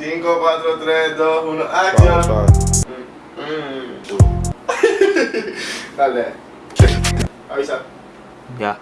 5, 4, 3, 2, 1, acción. Mm. Dale. Avisa. Ya.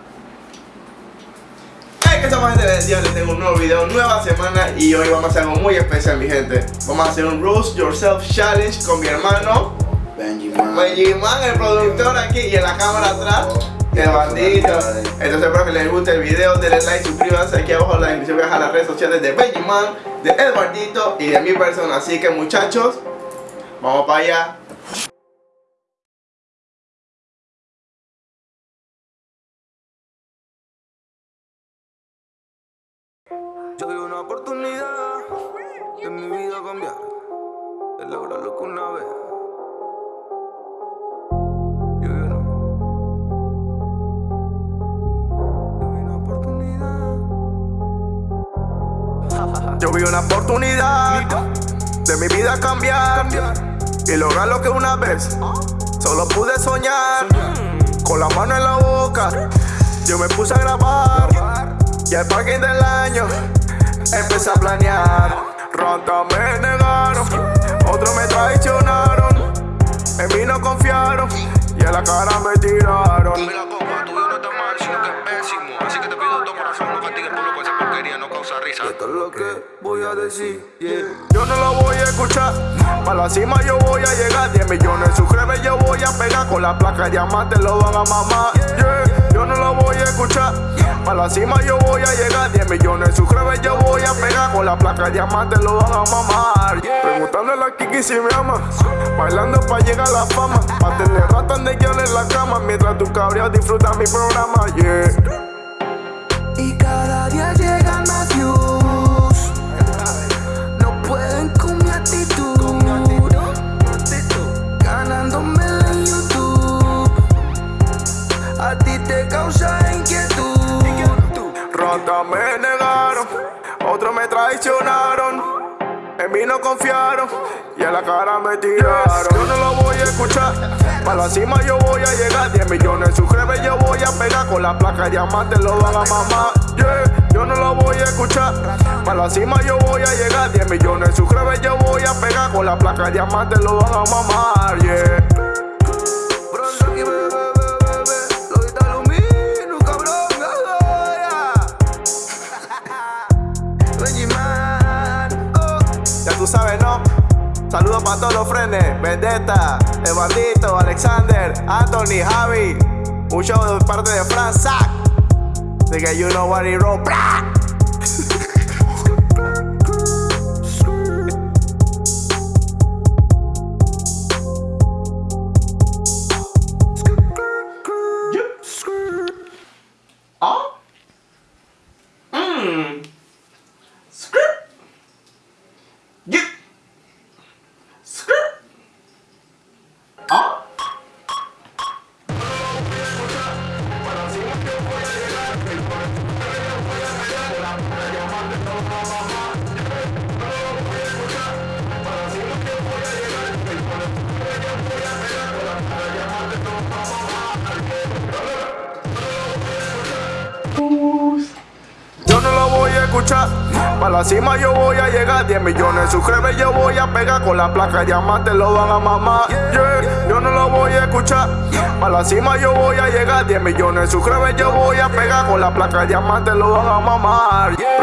Hey, que estamos gente día, les tengo un nuevo video, nueva semana y hoy vamos a hacer algo muy especial mi gente Vamos a hacer un Roast Yourself Challenge con mi hermano Benjiman. Benjiman, el productor aquí y en la cámara atrás El bandito Entonces espero que les guste el video, denle like, suscríbanse aquí abajo en la descripción voy a las redes sociales de Benjiman, de El Bandito y de mi persona Así que muchachos, vamos para allá Yo vi una oportunidad en mi vida cambiar, de lograr lo que una vez. Yo vi una oportunidad de mi vida cambiar y lograr lo que una vez solo pude soñar. Con la mano en la boca, yo me puse a grabar y al parking del año empecé a planear. Ronda me negaron, otros me traicionaron, en mí no confiaron y a la cara me tiraron. Que es pésimo. Así que te pido de corazón, no castigues por lo que esa porquería no causa risa. Esto es lo que voy a decir, yeah. Yo no lo voy a escuchar. Para la cima yo voy a llegar. 10 millones de suscriptores yo voy a pegar. Con la placa de diamante lo van a mamar. Yeah. No lo voy a escuchar. Para la cima yo voy a llegar. 10 millones de suscriptores yo voy a pegar. Con la placa de diamante lo van a mamar. Preguntándole a Kiki si me ama. Bailando para llegar a la fama. Pa' tener ratas de guion en la cama. Mientras tu cabreado disfruta mi programa. Yeah. Y cada día llegan más views. Te causa inquietud. Ronda me negaron, otros me traicionaron, en mí no confiaron y a la cara me tiraron. Yo no lo voy a escuchar, para la cima yo voy a llegar. 10 millones suscriptores yo voy a pegar, con la placa de diamante lo van a mamar. Yeah, yo no lo voy a escuchar, para la cima yo voy a llegar. 10 millones suscriptores yo voy a pegar, con la placa de diamante lo van a mamar. Yeah. Sabes, ¿no? Saludos para todos los frenes, Vendetta, El Bandito, Alexander, Anthony, Javi. Un show de parte de Fran Sack. Así que you know what it roll. Para la cima yo voy a llegar. 10 millones de suscriptores yo voy a pegar. Con la placa de diamante lo van a mamar. Yeah, yo no lo voy a escuchar. Para la cima yo voy a llegar. 10 millones de suscriptores yo voy a pegar. Con la placa de diamante lo van a mamar. Yeah.